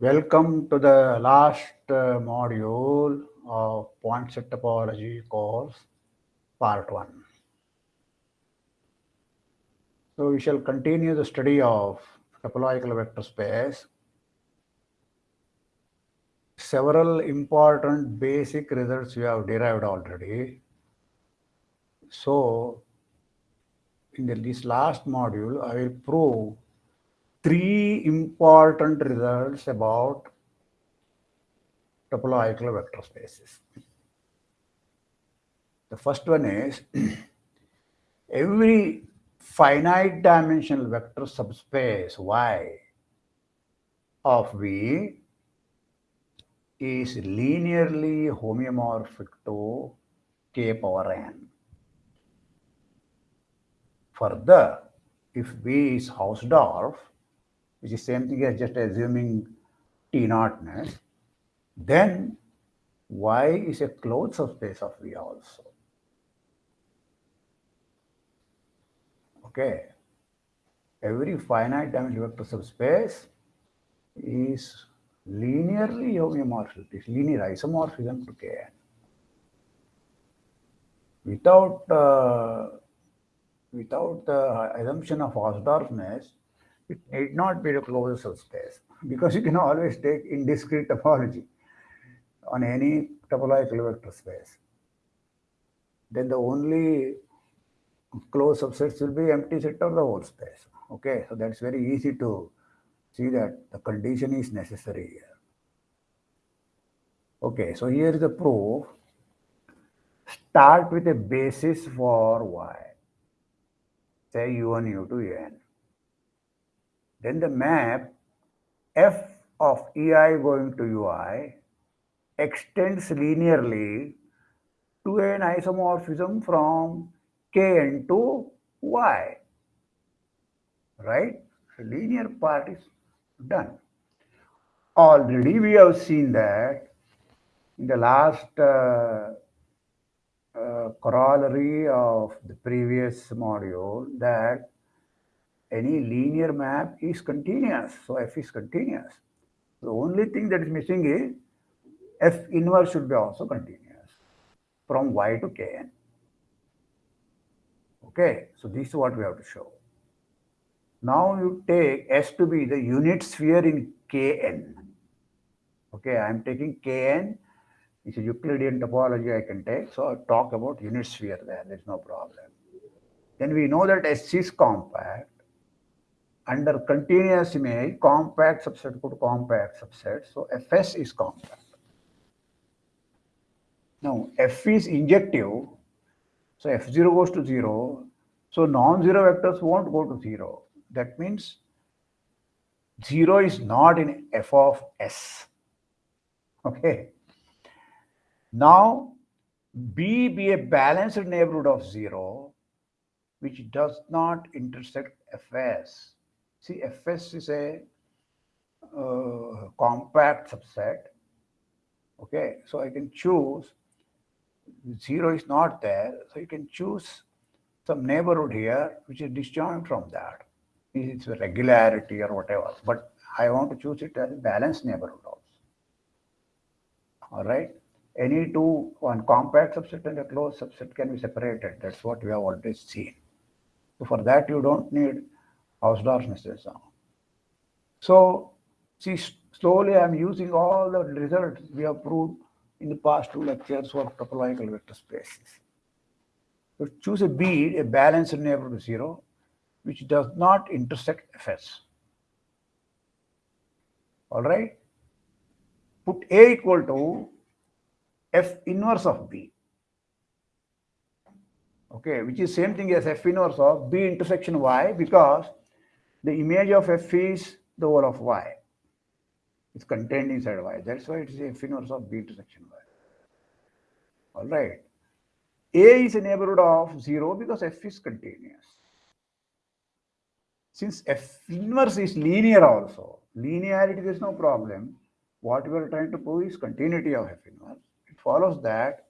Welcome to the last uh, module of point set topology course, part one. So we shall continue the study of topological vector space. Several important basic results we have derived already. So in the, this last module, I will prove three important results about topological vector spaces. The first one is every finite dimensional vector subspace Y of V is linearly homeomorphic to K power n. Further, if V is Hausdorff, which is same thing as just assuming T naughtness, then Y is a closed subspace of V also. Okay. Every finite dimensional vector subspace is linearly homeomorphic, it's linear isomorphism to Kn. Without uh, without the assumption of Hausdorffness, it need not be a closed subspace because you can always take indiscrete topology on any topological vector space. Then the only closed subsets will be empty set of the whole space. Okay, so that's very easy to see that the condition is necessary here. Okay, so here is the proof. Start with a basis for y. Say u1, u2, un. Then the map f of ei going to ui extends linearly to an isomorphism from kn to y. Right? The linear part is done. Already we have seen that in the last uh, uh, corollary of the previous module that any linear map is continuous. So f is continuous. The only thing that is missing is f inverse should be also continuous from y to kn. Okay, so this is what we have to show. Now you take S to be the unit sphere in Kn. Okay, I am taking Kn. It's a Euclidean topology I can take. So I'll talk about unit sphere there. There's no problem. Then we know that S is compact under continuous image, compact subset go to compact subset. So Fs is compact. Now F is injective. So F0 goes to 0. So non-zero vectors won't go to 0. That means 0 is not in f of s. Okay. Now, B be a balanced neighborhood of 0, which does not intersect Fs. See, Fs is a uh, compact subset. Okay, so I can choose 0 is not there, so you can choose some neighborhood here which is disjoint from that. It's a regularity or whatever, but I want to choose it as a balanced neighborhood also. All right. Any two, one compact subset and a closed subset can be separated. That's what we have already seen. So for that, you don't need Hausdorff necessarily. So see, slowly I'm using all the results we have proved in the past two lectures for topological vector spaces. So choose a B, a balanced neighborhood of zero, which does not intersect Fs. All right. Put A equal to F inverse of B. Okay, which is same thing as F inverse of B intersection Y because the image of F is the whole of Y. It's contained inside Y. That's why it is F inverse of B intersection Y. All right. A is a neighborhood of 0 because F is continuous. Since F inverse is linear also, linearity, there's no problem. What we are trying to prove is continuity of F inverse. It follows that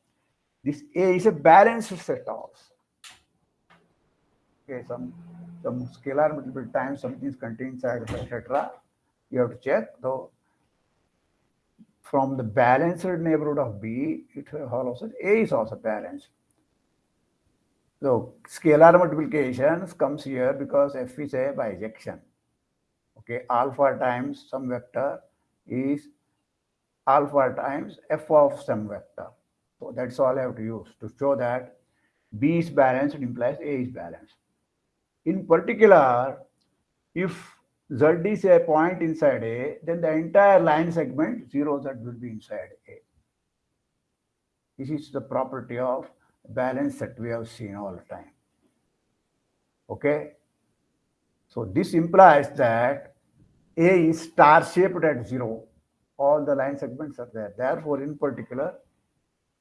this A is a balanced set of. Okay, some some scalar multiple times something is contained inside, etc. You have to check though. From the balanced neighborhood of B, it follows that A is also balanced. So scalar multiplications comes here because F is a bijection. Okay, alpha times some vector is alpha times f of some vector. So that's all I have to use to show that B is balanced implies A is balanced. In particular, if Z is a point inside A, then the entire line segment 0 Z will be inside A. This is the property of balance that we have seen all the time. Okay. So this implies that A is star shaped at zero. All the line segments are there. Therefore, in particular,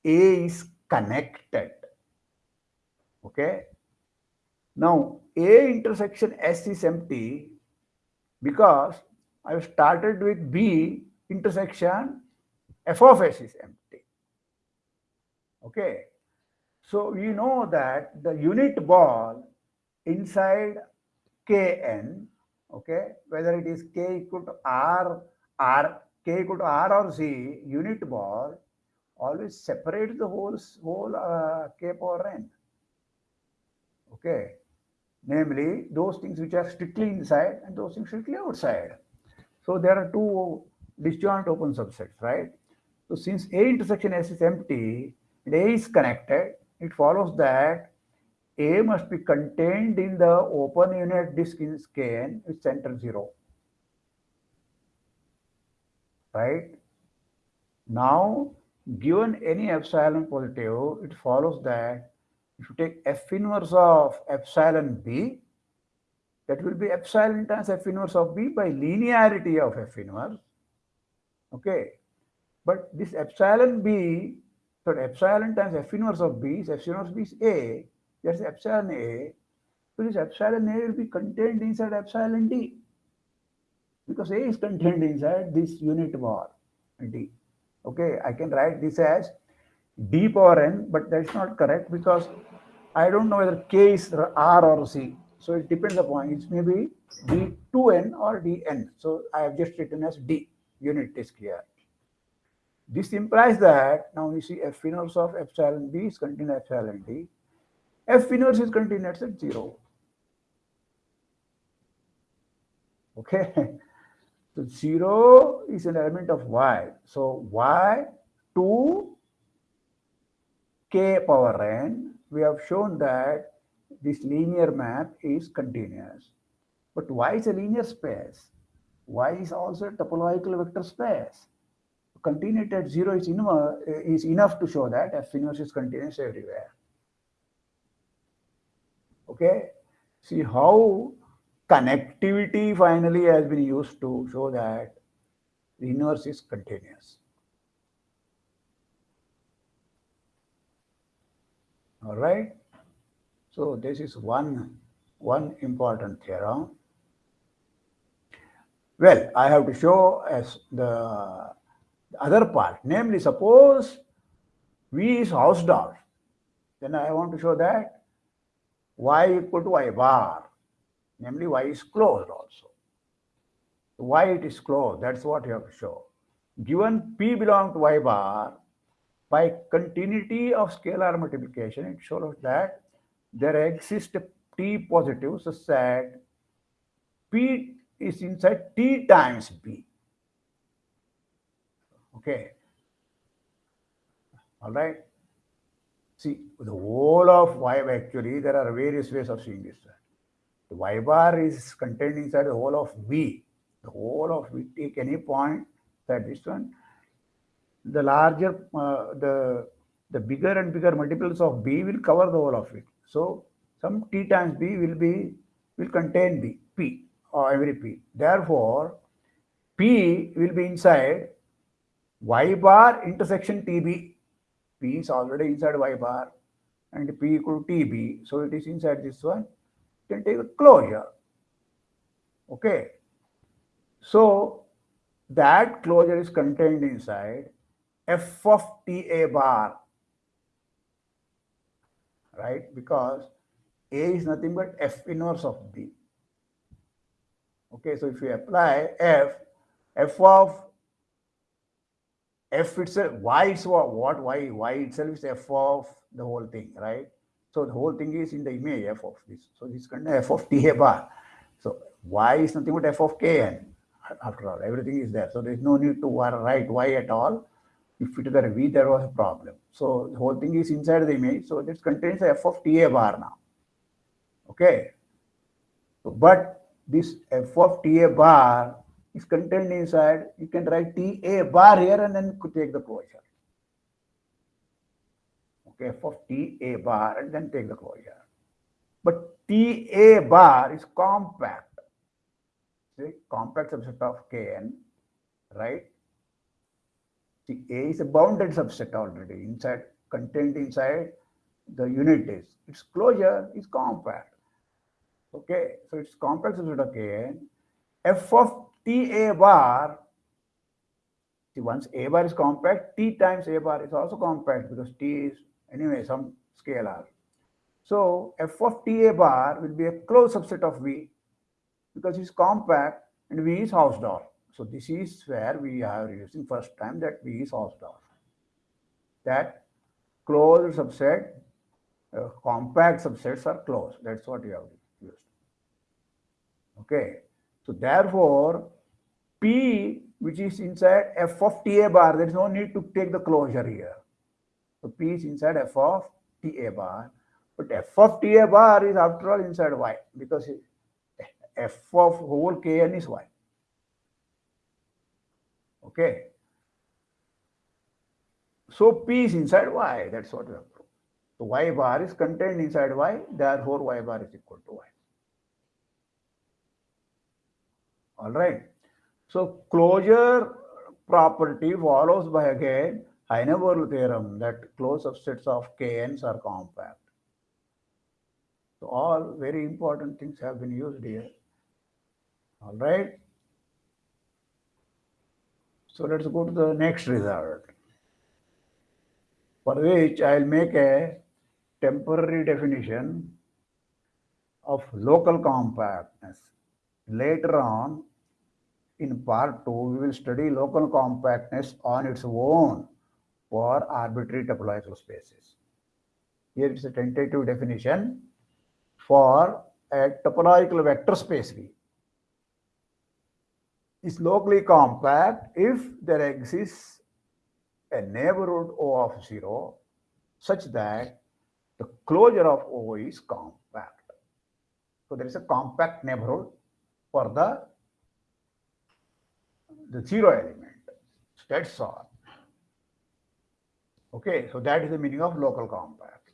A is connected. Okay. Now, A intersection S is empty because I have started with B intersection F of S is empty. Okay. So we know that the unit ball inside Kn, okay, whether it is K equal to R, R, K equal to R or Z, unit ball always separates the whole, whole uh, K power N. Okay. Namely, those things which are strictly inside and those things strictly outside. So there are two disjoint open subsets, right? So since A intersection S is empty and A is connected, it follows that A must be contained in the open unit disk in Kn with center 0. Right? Now, given any epsilon positive, it follows that if you take F inverse of epsilon B, that will be epsilon times F inverse of B by linearity of F inverse. Okay. But this epsilon B so epsilon times F inverse of B is F inverse B is A. That's epsilon A. So this epsilon A will be contained inside epsilon D. Because A is contained inside this unit ball D. Okay, I can write this as D power N, but that's not correct because I don't know whether K is R or C. So it depends upon it may be D2N or Dn. So I have just written as D unit is here. This implies that now you see F inverse of epsilon B is contained epsilon D. F inverse is contained at 0. Okay. So 0 is an element of y. So y to k power n, we have shown that this linear map is continuous. But y is a linear space. Y is also a topological vector space continuity at zero is, eh, is enough to show that F inverse is continuous everywhere. Okay, see how connectivity finally has been used to show that the inverse is continuous. All right. So this is one, one important theorem. Well, I have to show as the the other part, namely suppose V is Hausdorff, then I want to show that Y equal to Y bar, namely Y is closed also. Why it is closed, that's what you have to show. Given P belongs to Y bar, by continuity of scalar multiplication, it shows that there exists T positive such that P is inside T times B. Okay. All right. See, the whole of y actually, there are various ways of seeing this. The y bar is contained inside the whole of v. The whole of v, take any point that this one. The larger, uh, the the bigger and bigger multiples of b will cover the whole of it. So some t times b will be will contain b, p, or every p. Therefore, p will be inside y bar intersection tb p is already inside y bar and p equal to tb so it is inside this one. You can take a closure. Okay. So that closure is contained inside f of ta bar, right? Because a is nothing but f inverse of b. Okay, so if you apply f, f of f itself, y is what, what y, itself is f of the whole thing, right? So the whole thing is in the image f of this. So this kind of f of ta bar. So y is nothing but f of kn. After all, everything is there. So there is no need to write y at all. If it were v, there was a problem. So the whole thing is inside the image. So this contains f of ta bar now. Okay. But this f of ta bar is contained inside. You can write ta bar here and then take the closure. Okay, f of ta bar and then take the closure. But ta bar is compact. See, compact subset of kn, right? See, A is a bounded subset already inside, contained inside the unit is. Its closure is compact. Okay, so it's compact subset of Kn. F of Ta bar, see once A bar is compact, T times A bar is also compact because T is anyway some scalar. So F of Ta bar will be a closed subset of V because it's compact and V is Hausdorff. So this is where we are using first time that V is Hausdorff. That closed subset, uh, compact subsets are closed. That's what we have used. Okay. So therefore, P which is inside f of Ta bar, there is no need to take the closure here. So P is inside f of Ta bar. But f of Ta bar is after all inside Y because f of whole Kn is Y. Okay. So P is inside Y. That's what we have proved. So Y bar is contained inside Y. Therefore, Y bar is equal to Y. All right. So closure property follows by again Heine-Borel theorem that closed subsets of Kns are compact. So all very important things have been used here. All right. So let's go to the next result. For which I'll make a temporary definition of local compactness. Later on, in part 2, we will study local compactness on its own for arbitrary topological spaces. Here is a tentative definition for a topological vector space V is locally compact if there exists a neighborhood O of 0 such that the closure of O is compact. So there is a compact neighborhood for the, the zero element. That's all. Okay, so that is the meaning of local compact.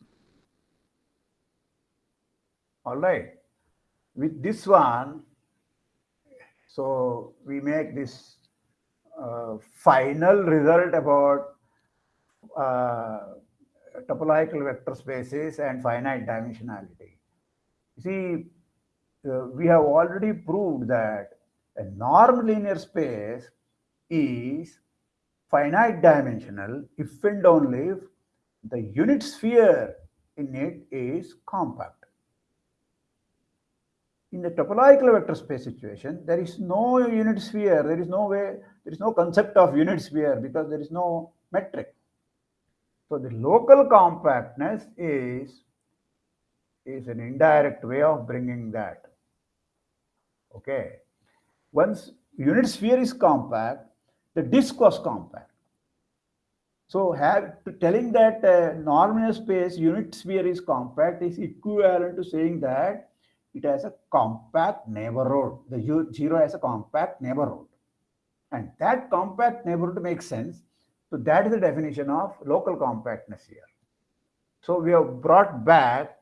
All right. With this one, so we make this uh, final result about uh, topological vector spaces and finite dimensionality. See, uh, we have already proved that a norm linear space is finite dimensional if and only if the unit sphere in it is compact in the topological vector space situation, there is no unit sphere. There is no way, there is no concept of unit sphere because there is no metric. So the local compactness is, is an indirect way of bringing that. Okay. Once unit sphere is compact, the disk was compact. So have telling that uh, normal space unit sphere is compact is equivalent to saying that it has a compact neighborhood. The zero has a compact neighborhood. And that compact neighborhood makes sense. So that is the definition of local compactness here. So we have brought back,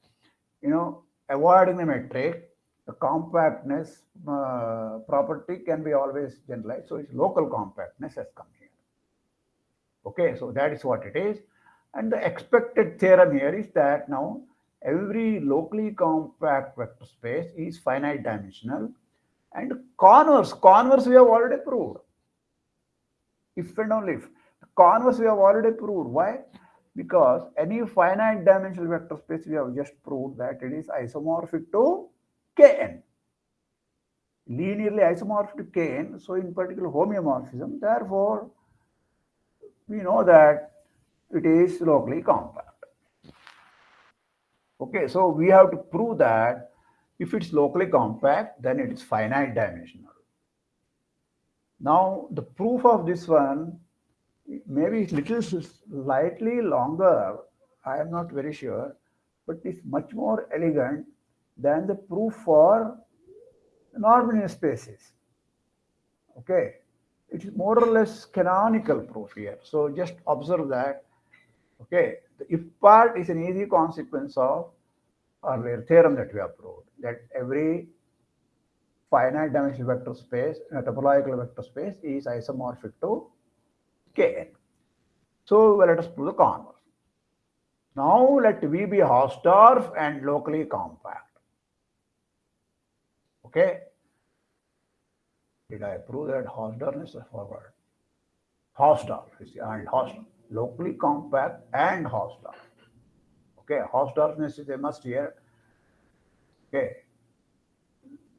you know, avoiding the metric, the compactness uh, property can be always generalized. So it's local compactness has come here. Okay, so that is what it is. And the expected theorem here is that now every locally compact vector space is finite dimensional And converse, converse we have already proved. If and only if. Converse we have already proved. Why? Because any finite dimensional vector space we have just proved that it is isomorphic to Kn. Linearly isomorphic to Kn, so in particular homeomorphism, therefore we know that it is locally compact. Okay, so we have to prove that if it's locally compact, then it is finite dimensional. Now, the proof of this one maybe little slightly longer, I am not very sure, but it's much more elegant than the proof for non spaces. Okay, it is more or less canonical proof here. So just observe that. Okay, the if part is an easy consequence of earlier theorem that we have proved that every finite dimensional vector space, a topological vector space is isomorphic to Kn. So well, let us prove the converse. Now let V be Hausdorff and locally compact. Okay. Did I prove that Hausdorff is a forward? Hausdorff is and Hausdorff. Locally compact and Hausdorff. Okay, Hausdorffness is a must here. Okay.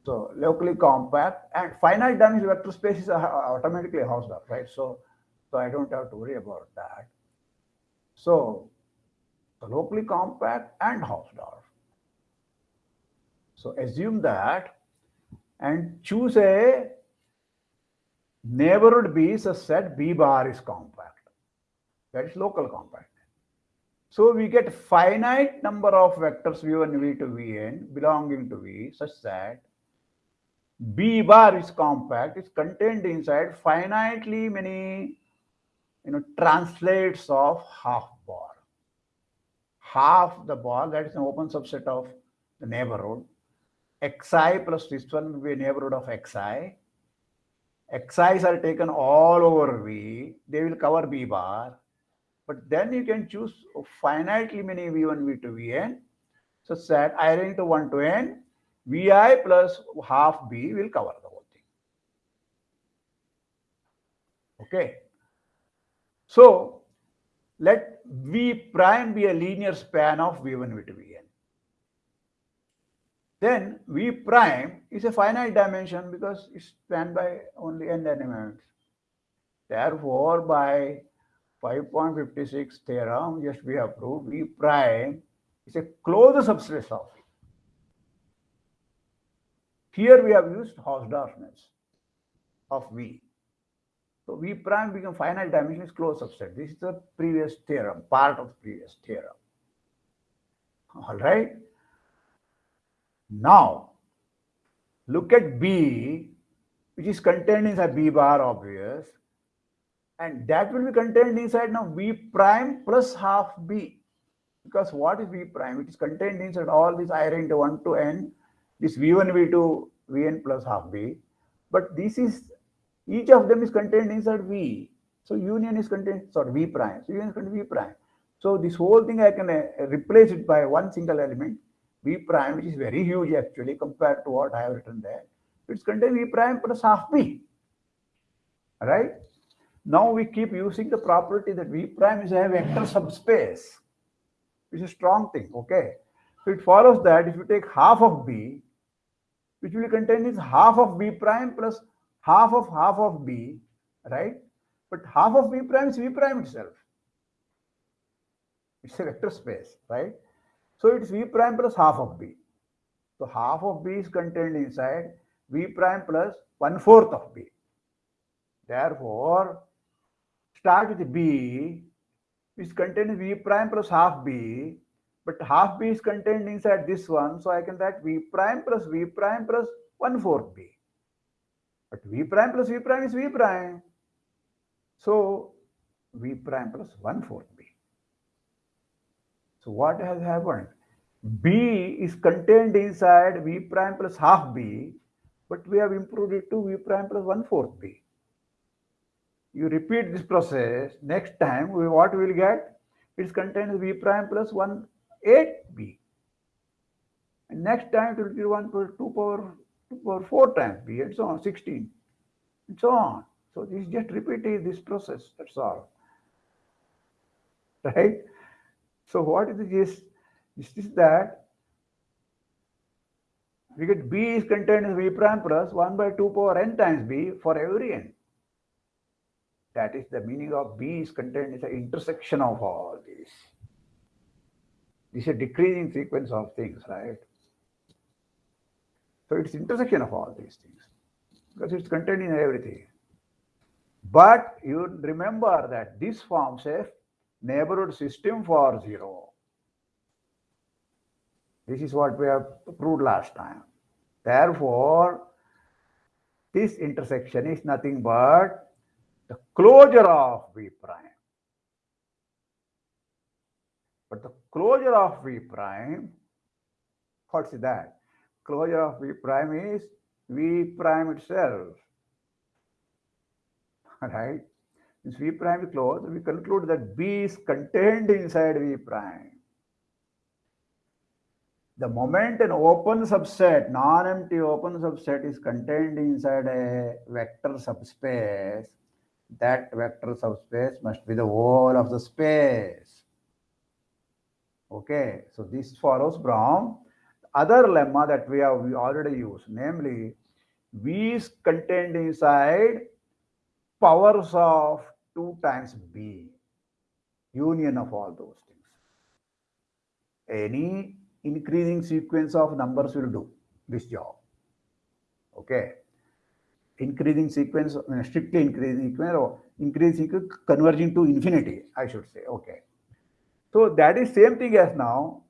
So locally compact and finite dimensional vector space is automatically Hausdorff, right? So so I don't have to worry about that. So locally compact and Hausdorff. So assume that and choose a neighborhood B such that B bar is compact. That is local compact. So we get finite number of vectors v1, v2, vn belonging to V such that B bar is compact, is contained inside finitely many you know, translates of half ball. Half the ball, that is an open subset of the neighborhood. Xi plus this one will be a neighborhood of xi. xi's are taken all over V. They will cover B bar. But then you can choose finitely many V1, V2, Vn. So that I range to 1 to n, Vi plus half B will cover the whole thing. Okay. So let V prime be a linear span of V1, V2, Vn. Then V prime is a finite dimension because it's spanned by only n elements. Therefore, by 5.56 theorem, just we have proved V prime is a closed subspace of Here we have used Hausdorffness of V. So V prime become finite dimension is closed subset. This is the previous theorem, part of previous theorem. All right. Now, look at B, which is contained inside B bar, obvious. And that will be contained inside now V prime plus half B. Because what is V prime? It is contained inside all these I range 1 to n, this V1, V2, Vn plus half B. But this is each of them is contained inside V. So union is contained, sorry, V prime. So union is contained V prime. So this whole thing I can uh, replace it by one single element, V prime, which is very huge actually compared to what I have written there. It's contained V prime plus half B. Right? Now we keep using the property that V prime is a vector subspace. It's a strong thing, okay? So it follows that if you take half of B, which will contain is half of B prime plus half of half of b, right? But half of b prime is V prime itself. It's a vector space, right? So it's v prime plus half of b. So half of b is contained inside v prime plus one fourth of b. Therefore, start with b is contained v prime plus half b, but half b is contained inside this one. So I can write v prime plus v prime plus one fourth b. But v prime plus v prime is v prime. So v prime plus one fourth b. So what has happened? b is contained inside v prime plus half b, but we have improved it to v prime plus 1 fourth b. You repeat this process, next time we, what we will get? It's contained v prime plus 1 8 b. And next time it will be 1 plus 2 power 2 power 4 times b and so on, 16, and so on. So this just repeating this process, that's all. Right? So what is this? This is that we get b is contained in v prime plus 1 by 2 power n times b for every n. That is the meaning of b is contained in the intersection of all these. This is a decreasing sequence of things, right? So it's intersection of all these things because it's contained in everything. But you remember that this forms a neighborhood system for zero. This is what we have proved last time. Therefore, this intersection is nothing but the closure of V prime. But the closure of V prime, what's that? Closure of V prime is V prime itself. Right? Since V prime is closed, we conclude that B is contained inside V prime. The moment an open subset, non-empty open subset is contained inside a vector subspace, that vector subspace must be the whole of the space. Okay, so this follows from other lemma that we have we already used, namely V is contained inside powers of 2 times B, union of all those things. Any increasing sequence of numbers will do this job. Okay. Increasing sequence, strictly increasing sequence or increasing converging to infinity, I should say. Okay. So that is same thing as now.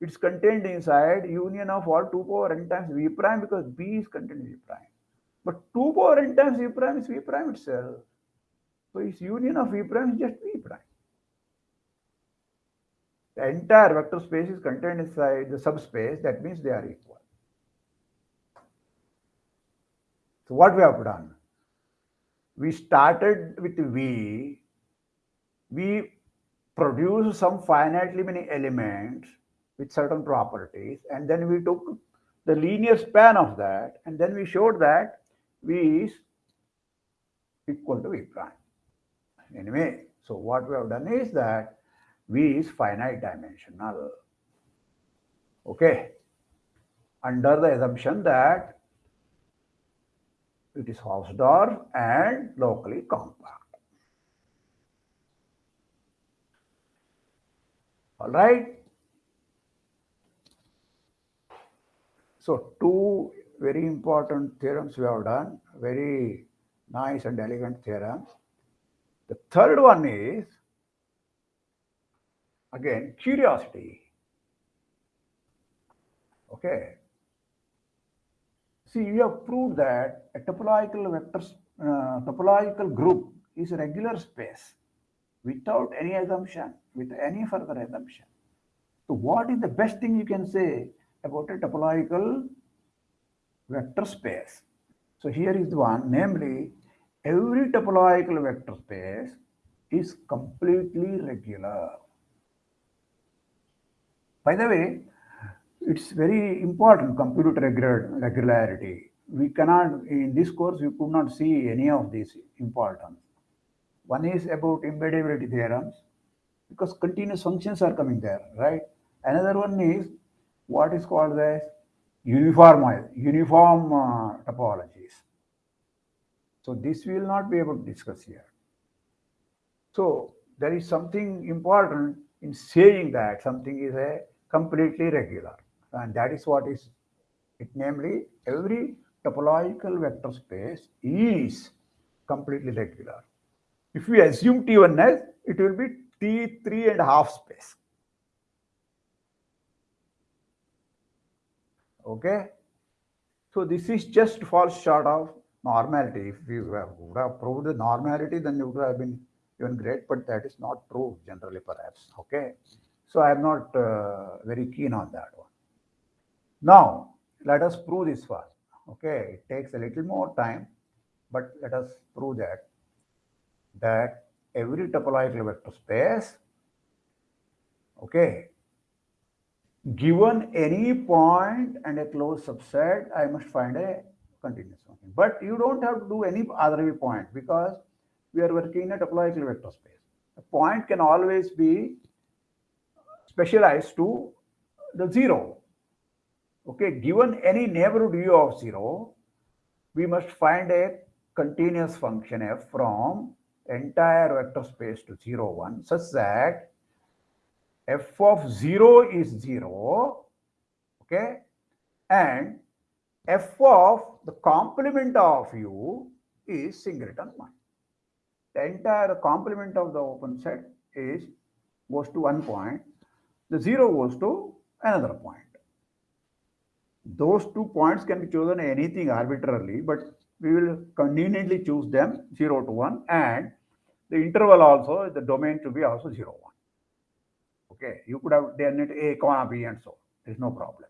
It's contained inside union of all 2 power n times v prime because b is contained in v prime. But 2 power n times v prime is v prime itself. So its union of v prime is just v prime. The entire vector space is contained inside the subspace. That means they are equal. So what we have done? We started with V. We produced some finitely many elements with certain properties, and then we took the linear span of that, and then we showed that V is equal to V prime. Anyway, so what we have done is that V is finite dimensional. Okay. Under the assumption that it is Hausdorff and locally compact. All right. So two very important theorems we have done, very nice and elegant theorems. The third one is again curiosity. Okay. See, we have proved that a topological vector uh, topological group is a regular space without any assumption, with any further assumption. So what is the best thing you can say about a topological vector space? So here is the one, namely every topological vector space is completely regular. By the way, it's very important compute regular, regularity. We cannot, in this course, we could not see any of these importance. One is about embeddability theorems, because continuous functions are coming there, right? Another one is what is called as uniform, uniform uh, topologies. So this we will not be able to discuss here. So there is something important in saying that something is a completely regular. And that is what is it, namely every topological vector space is completely regular. If we assume T1 it will be T3 and a half space. Okay. So this is just falls short of normality. If we would have proved the normality, then it would have been even great, but that is not true generally perhaps. Okay. So I am not uh, very keen on that one. Now, let us prove this first. Okay, it takes a little more time, but let us prove that that every topological vector space, okay, given any point and a closed subset, I must find a continuous function. But you don't have to do any other point because we are working in a topological vector space. A point can always be specialized to the zero. Okay, given any neighborhood u of zero, we must find a continuous function f from entire vector space to 0, 1 such that f of 0 is 0, okay, and f of the complement of u is singleton 1. The entire complement of the open set is goes to one point, the 0 goes to another point. Those two points can be chosen anything arbitrarily, but we will conveniently choose them 0 to 1 and the interval also, the domain to be also 0, 1. Okay, you could have done it A, comma B and so on. there is no problem.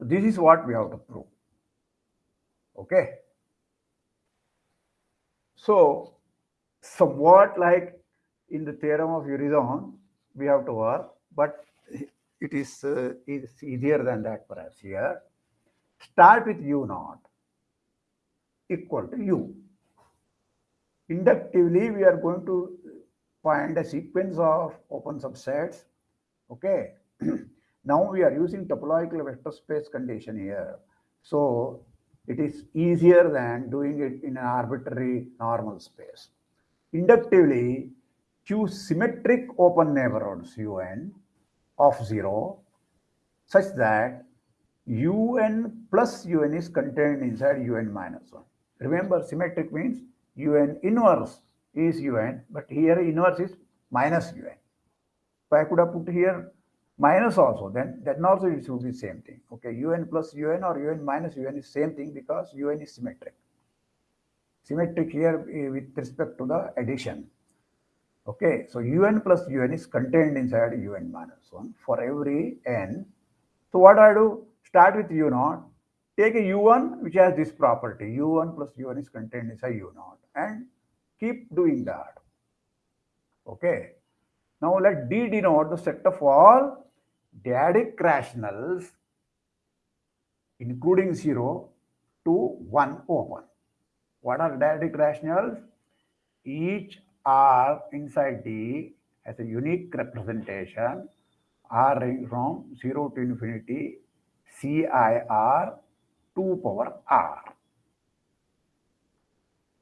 This is what we have to prove. Okay. So somewhat like in the theorem of Urysohn, we have to work, but it is, uh, it is easier than that perhaps here. Start with u naught equal to u. Inductively, we are going to find a sequence of open subsets. Okay. now we are using topological vector space condition here. So it is easier than doing it in an arbitrary normal space. Inductively, choose symmetric open neighborhoods un of 0 such that un plus un is contained inside un minus 1. Remember, symmetric means un inverse is un, but here inverse is minus un. So I could have put here minus also, then then also it should be same thing. Okay, un plus un or un minus un is same thing because un is symmetric. Symmetric here with respect to the addition. Okay, so un plus un is contained inside un minus 1 for every n. So what I do? Start with u naught, take a u1 which has this property, u1 plus u1 is contained inside u naught and keep doing that. Okay. Now let D denote the set of all dyadic rationals including 0 to 1 open. What are dyadic rationals? Each R inside D has a unique representation R from 0 to infinity CIR 2 power R.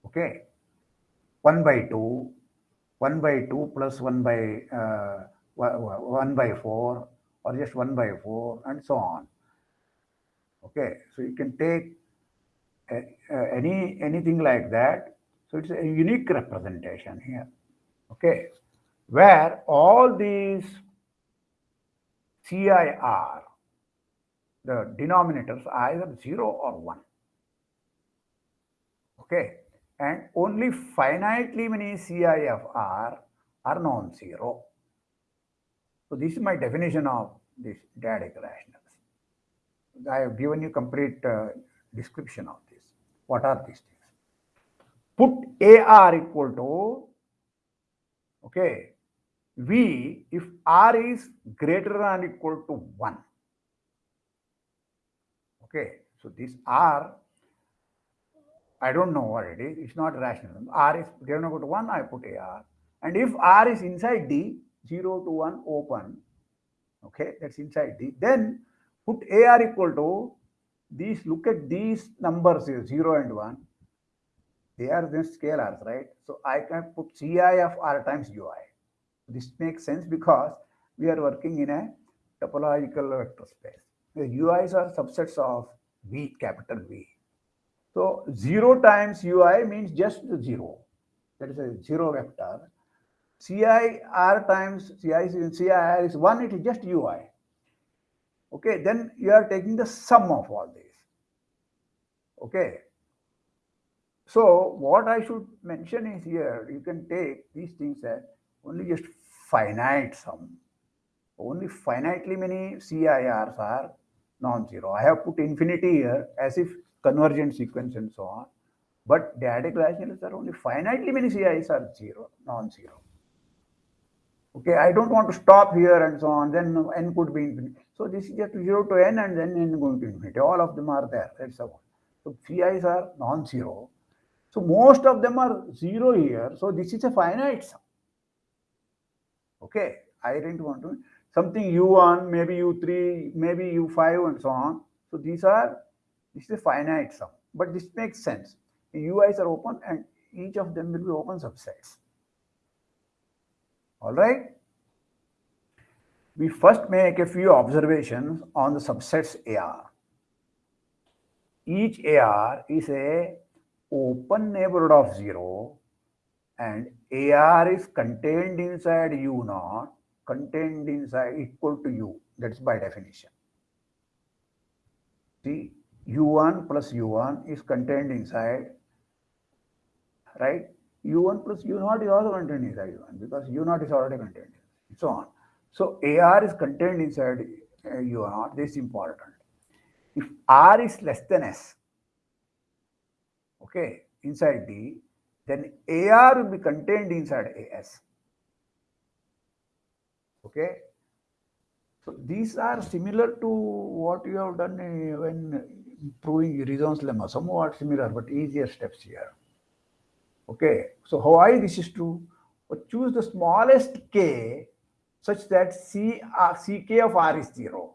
Okay. 1 by 2, 1 by 2 plus 1 by uh, 1 by 4 or just 1 by 4 and so on. Okay, so you can take any anything like that. So it's a unique representation here. Okay, where all these CIR, the denominators are either 0 or 1. Okay, and only finitely many CIFR are non-zero. So this is my definition of this dyadic rationals. I have given you complete uh, description of this. What are these things? Put AR equal to, okay, V if R is greater than or equal to 1. Okay, so this R, I don't know what it is, it's not rational. R is greater than equal to 1, I put AR. And if R is inside D, 0 to 1 open, okay, that's inside D. Then put AR equal to these, look at these numbers here, 0 and 1. They are then scalars, right? So I can put Ci of R times Ui. This makes sense because we are working in a topological vector space. The UIs are subsets of V, capital V. So 0 times UI means just 0. That is a 0 vector. CIR times CI, CIR is 1, it is just UI. Okay, then you are taking the sum of all these. Okay. So what I should mention is here, you can take these things as only just finite sum. Only finitely many CIRs are non-zero. I have put infinity here as if convergent sequence and so on. But dyadic rationals are only finitely many CIs are zero, non-zero. Okay, I don't want to stop here and so on, then n could be infinite. So this is just 0 to n and then n going to infinity. All of them are there. That's all. So Ci's are non-zero. So most of them are zero here. So this is a finite sum. Okay, I didn't want to something u1, maybe u3, maybe u5 and so on. So these are, this is a finite sum, but this makes sense. The ui's are open and each of them will be open subsets. All right. We first make a few observations on the subsets AR. Each AR is a open neighborhood of zero and AR is contained inside U naught, contained inside equal to U. That's by definition. See, U1 plus U1 is contained inside, right? U1 plus U naught is also contained inside U1 because U naught is already contained, and so on. So AR is contained inside uh, U naught. This is important. If R is less than S, okay, inside D, then AR will be contained inside AS. Okay. So these are similar to what you have done uh, when proving Urysohn's lemma, somewhat similar, but easier steps here. Okay. So why this is true? Choose the smallest k such that C, uh, Ck of R is zero.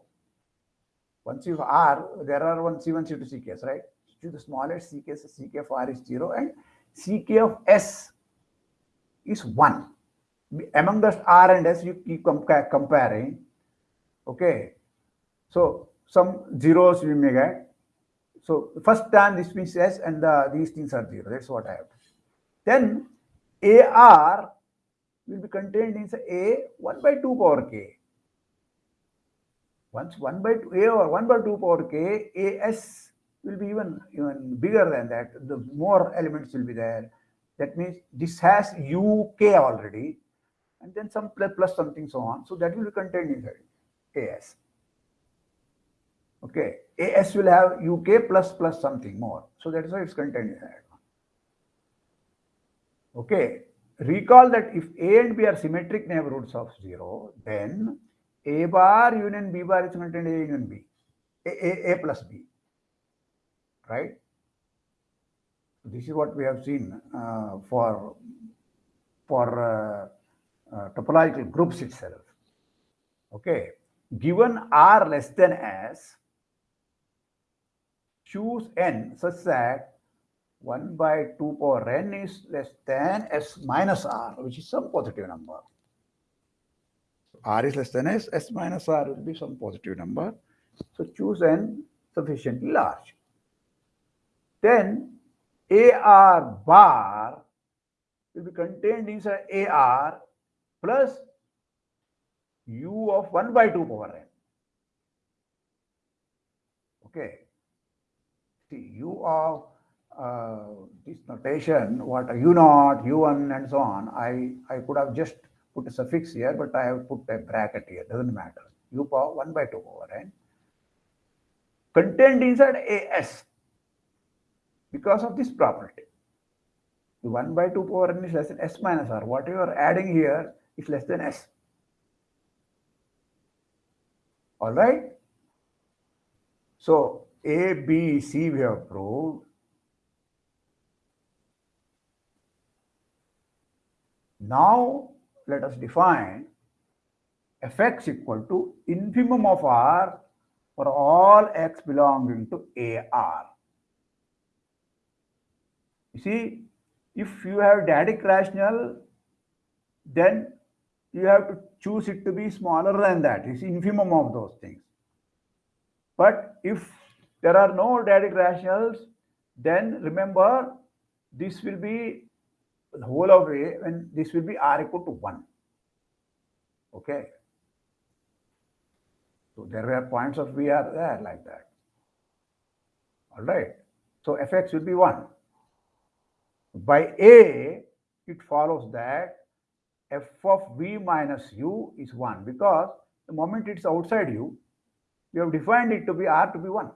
Once you have R, there are one C1, C2, Ck's, right? Choose the smallest Ck, so Ck of R is zero and Ck of S is 1. Among the R and S, you keep comparing. Okay. So some zeros we may get. So first time this means S and the, these things are zero. That's what I have. Then AR will be contained in A 1 by 2 power K. Once 1 by 2 A or 1 by 2 power K, AS will be even, even bigger than that. The more elements will be there. That means this has UK already, and then some plus, plus something so on. So that will be contained inside AS. Okay, AS will have UK plus plus something more. So that's why it's contained inside. Okay, recall that if A and B are symmetric neighborhoods of 0, then A bar union B bar is contained A union B, A, A, A plus B right? This is what we have seen uh, for, for uh, uh, topological groups itself. Okay, given R less than S, choose N such that 1 by 2 power n is less than S minus R, which is some positive number. R is less than S, S minus R will be some positive number. So choose N sufficiently large. Then AR bar will be contained inside AR plus U of 1 by 2 power n. Okay. See, U of uh, this notation, what U naught, U1 and so on, I, I could have just put a suffix here, but I have put a bracket here, doesn't matter. U power 1 by 2 power n. Contained inside AS because of this property. The 1 by 2 power n is less than s minus r. What you are adding here is less than s. All right. So A, B, C we have proved. Now let us define fx equal to infimum of R for all x belonging to AR. You see, if you have dyadic rational, then you have to choose it to be smaller than that. It's infimum of those things. But if there are no dyadic rationals, then remember this will be the whole of A when this will be R equal to 1. Okay. So there are points of V are there like that. All right. So fx will be 1. By A, it follows that f of v minus u is 1 because the moment it's outside u, we have defined it to be r to be 1.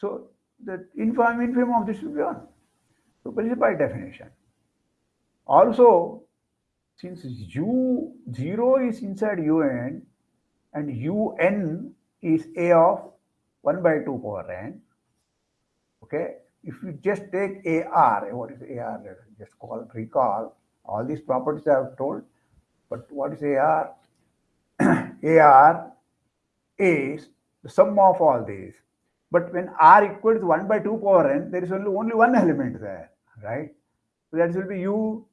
So the infimum, infim of this will be 1. So by definition. Also, since u 0 is inside un and un is a of 1 by 2 power n, Okay, if you just take AR, what is AR? Just call recall all these properties I have told. But what is AR? AR is the sum of all these. But when R equals 1 by 2 power n, there is only, only one element there, right? So that will be U,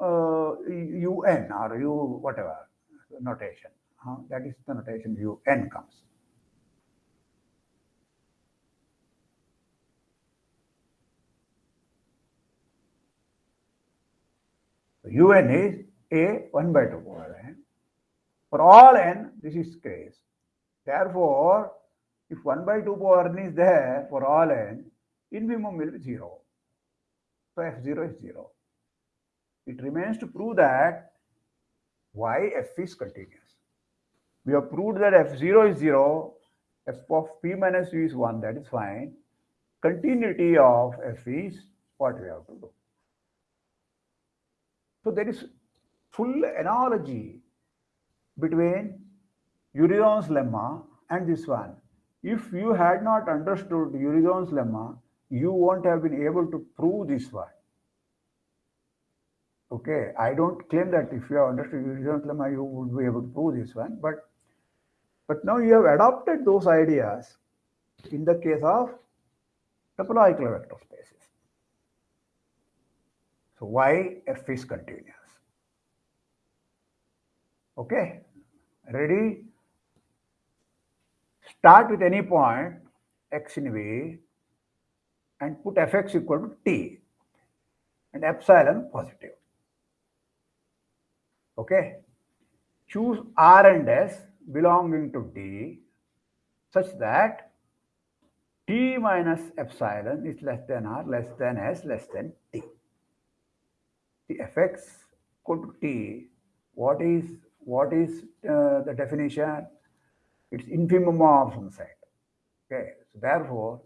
UN or U whatever notation. Uh, that is the notation UN comes. un is a 1 by 2 power n. For all n, this is case. Therefore, if 1 by 2 power n is there for all n, infimum will be 0. So f0 is 0. It remains to prove that why f is continuous. We have proved that f0 is 0, f of p minus u is 1, that is fine. Continuity of f is what we have to do. So there is full analogy between Urysohn's lemma and this one. If you had not understood Urysohn's lemma, you won't have been able to prove this one. Okay, I don't claim that if you have understood Urysohn's lemma, you would be able to prove this one, but but now you have adopted those ideas in the case of topological vector spaces. So why f is continuous? Okay, ready? Start with any point x in V and put fx equal to t and epsilon positive. Okay, choose r and s belonging to d such that t minus epsilon is less than r, less than s, less than t the fx equal to t, what is what is uh, the definition? It's infimum of some side. Okay, so therefore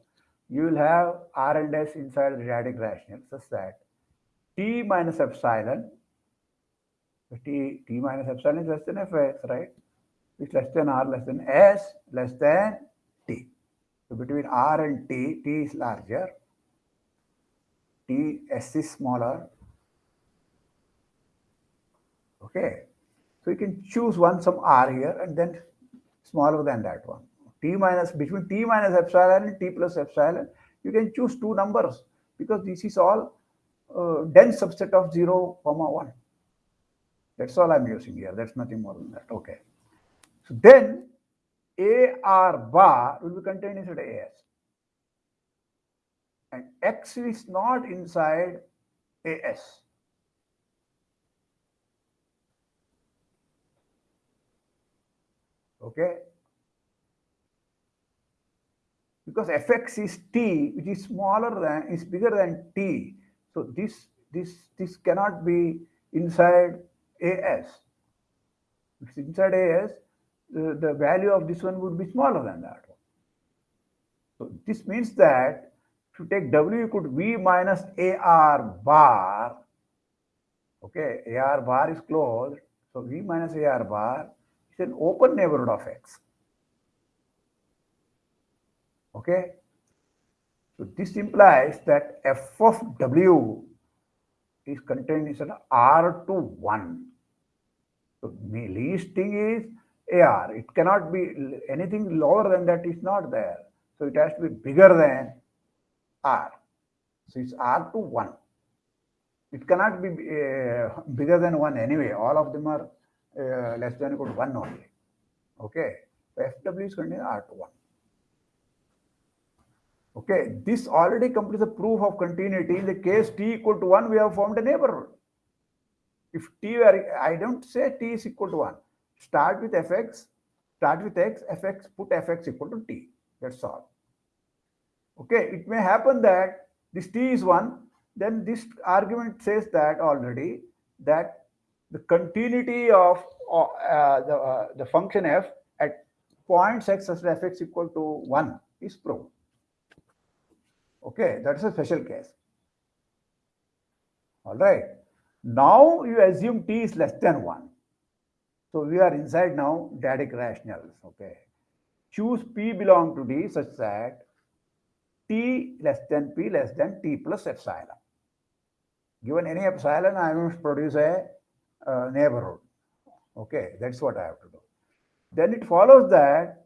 you will have R and S inside the dyadic rational such that t minus epsilon, t t minus epsilon is less than fx, right? It's less than r, less than s, less than t. So between r and t, t is larger, t s is smaller, Okay. So you can choose one some r here and then smaller than that one. T minus between T minus epsilon and T plus epsilon, you can choose two numbers because this is all uh, dense subset of 0, comma 1. That's all I'm using here. That's nothing more than that. Okay. So then AR bar will be contained inside AS. And X is not inside AS. okay because fx is t which is smaller than is bigger than t so this this this cannot be inside as if it's inside as the, the value of this one would be smaller than that one so this means that if you take w equal to v minus ar bar okay ar bar is closed so v minus ar bar is an open neighborhood of X. Okay. So this implies that f of W is contained in R to 1. The least thing is AR. It cannot be anything lower than that is not there. So it has to be bigger than R. So it's R to 1. It cannot be uh, bigger than 1 anyway. All of them are uh, less than equal to 1 only. Okay, so FW is contained R21. Okay, this already completes the proof of continuity. In the case t equal to 1, we have formed a neighborhood. If t were, I don't say t is equal to 1. Start with fx, start with x, fx, put fx equal to t. That's all. Okay, it may happen that this t is 1, then this argument says that already that the continuity of uh, the, uh, the function f at points x such that fx equal to 1 is proved. Okay, that's a special case. All right. Now you assume t is less than 1. So we are inside now Dyadic rationals. Okay. Choose p belong to d such that t less than p less than t plus epsilon. Given any epsilon, I must produce a uh, neighborhood. Okay, that's what I have to do. Then it follows that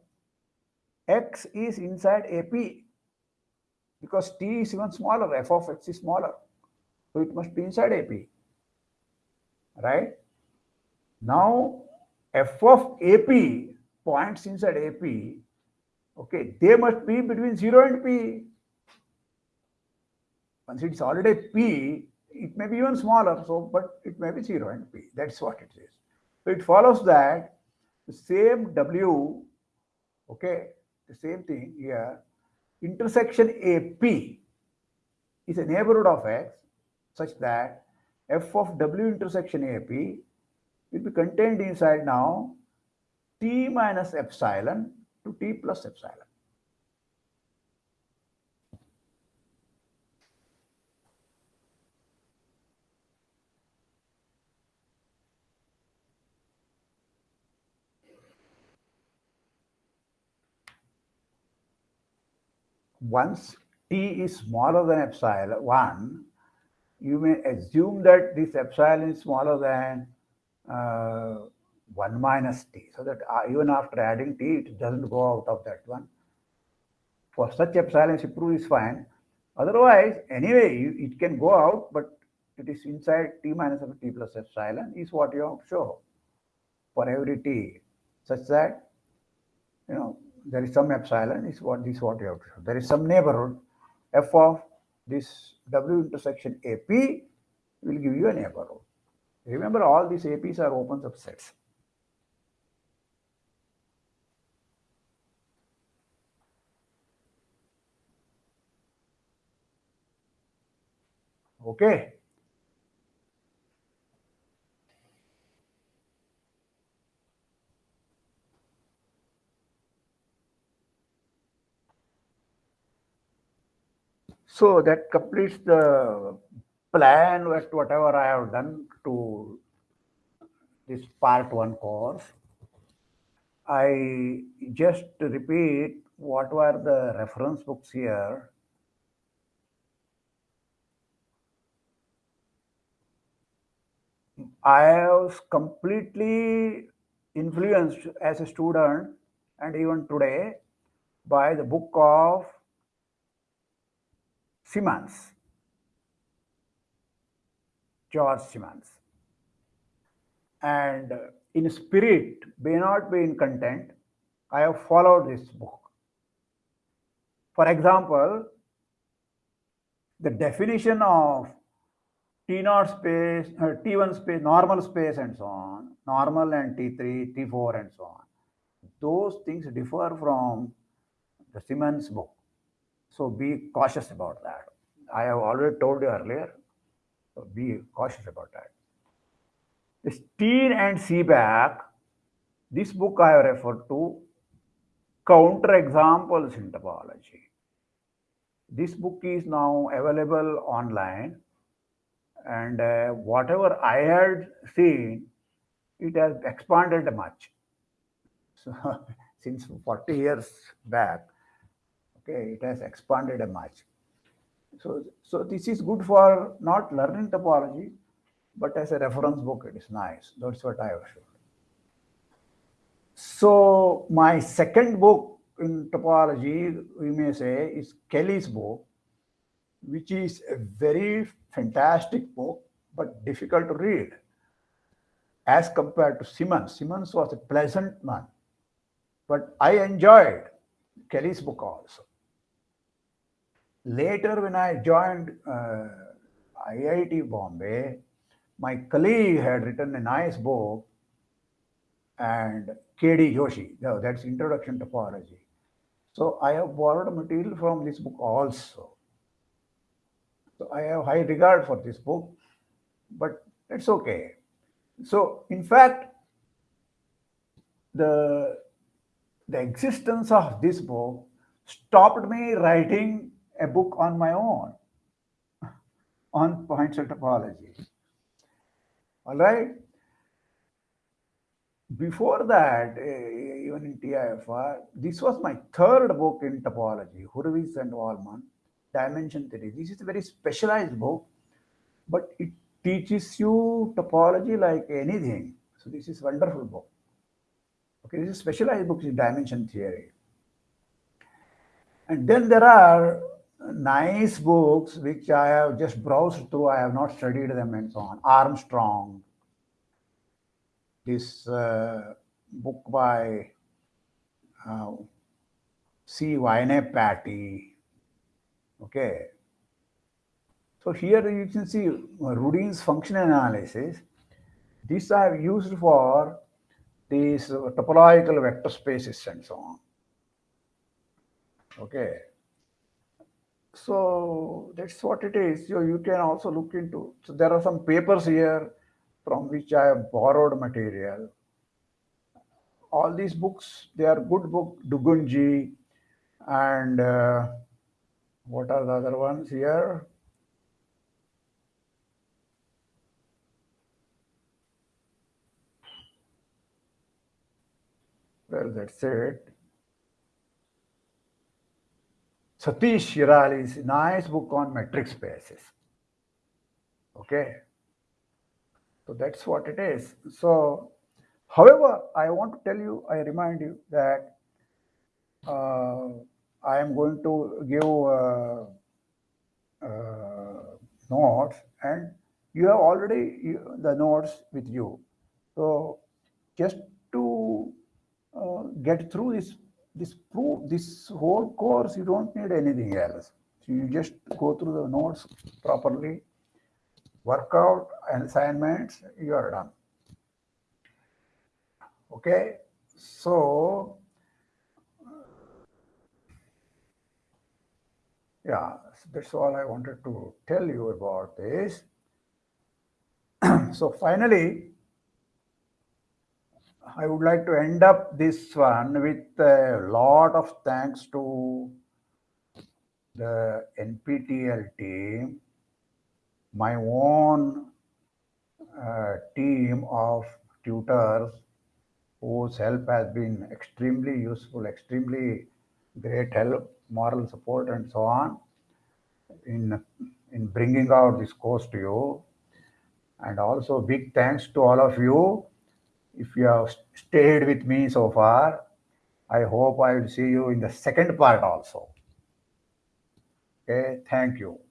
x is inside AP because t is even smaller, f of x is smaller. So it must be inside AP, right? Now, f of AP points inside AP, okay, they must be between 0 and P. Once it's already P, it may be even smaller, so but it may be 0 and P. That's what it is. So it follows that the same W, okay, the same thing here, intersection AP is a neighborhood of X such that f of W intersection AP will be contained inside now T minus epsilon to T plus epsilon. once t is smaller than epsilon 1, you may assume that this epsilon is smaller than uh, 1 minus t. So that uh, even after adding t, it doesn't go out of that one. For such epsilon, prove is fine. Otherwise, anyway, it can go out, but it is inside t minus of t plus epsilon is what you have to show for every t, such that, you know, there is some epsilon is what this what you have to show. There is some neighborhood f of this w intersection AP will give you an a neighborhood. Remember all these APs are open subsets. Okay. So that completes the plan with whatever I have done to this part one course. I just repeat what were the reference books here. I was completely influenced as a student and even today by the book of Simmons, George Simmons. And in spirit, may not be in content, I have followed this book. For example, the definition of T0 space, uh, T1 space, normal space and so on, normal and T3, T4 and so on. Those things differ from the Simmons book. So be cautious about that. I have already told you earlier. So be cautious about that. The Steen and Seebach, this book I have referred to, counter examples in topology. This book is now available online and uh, whatever I had seen, it has expanded much. So since 40 years back, Okay, it has expanded a much. So, so this is good for not learning topology, but as a reference book, it is nice. That's what I have shown. So my second book in topology, we may say, is Kelley's book, which is a very fantastic book, but difficult to read as compared to Simmons. Simmons was a pleasant man, but I enjoyed Kelley's book also. Later, when I joined uh, IIT Bombay, my colleague had written a nice book and K.D. Joshi, no, that's Introduction to Topology. So I have borrowed material from this book also. So I have high regard for this book, but it's okay. So in fact, the, the existence of this book stopped me writing a book on my own on points of topology. All right. Before that, uh, even in TIFR, this was my third book in topology, Hurewicz and Wallman. dimension theory. This is a very specialized book, but it teaches you topology like anything. So this is wonderful book. Okay, this is specialized book in dimension theory. And then there are nice books which I have just browsed through. I have not studied them and so on. Armstrong, this uh, book by uh, C. Patty. Okay. So here you can see Rudin's function analysis. This I have used for these topological vector spaces and so on. Okay. So that's what it is. So you can also look into. So there are some papers here from which I have borrowed material. All these books, they are good book, Dugundji, and uh, what are the other ones here? Well, that's it. Satish Shirali's nice book on metric spaces. Okay. So that's what it is. So, however, I want to tell you, I remind you that uh, I am going to give uh, uh, notes and you have already the notes with you. So just to uh, get through this this proof this whole course you don't need anything else. So you just go through the notes properly work out and assignments you are done. Okay? So yeah that's all i wanted to tell you about this. So finally I would like to end up this one with a lot of thanks to the NPTEL team, my own uh, team of tutors whose help has been extremely useful, extremely great help, moral support and so on in, in bringing out this course to you. And also big thanks to all of you if you have stayed with me so far, I hope I will see you in the second part also. Okay, thank you.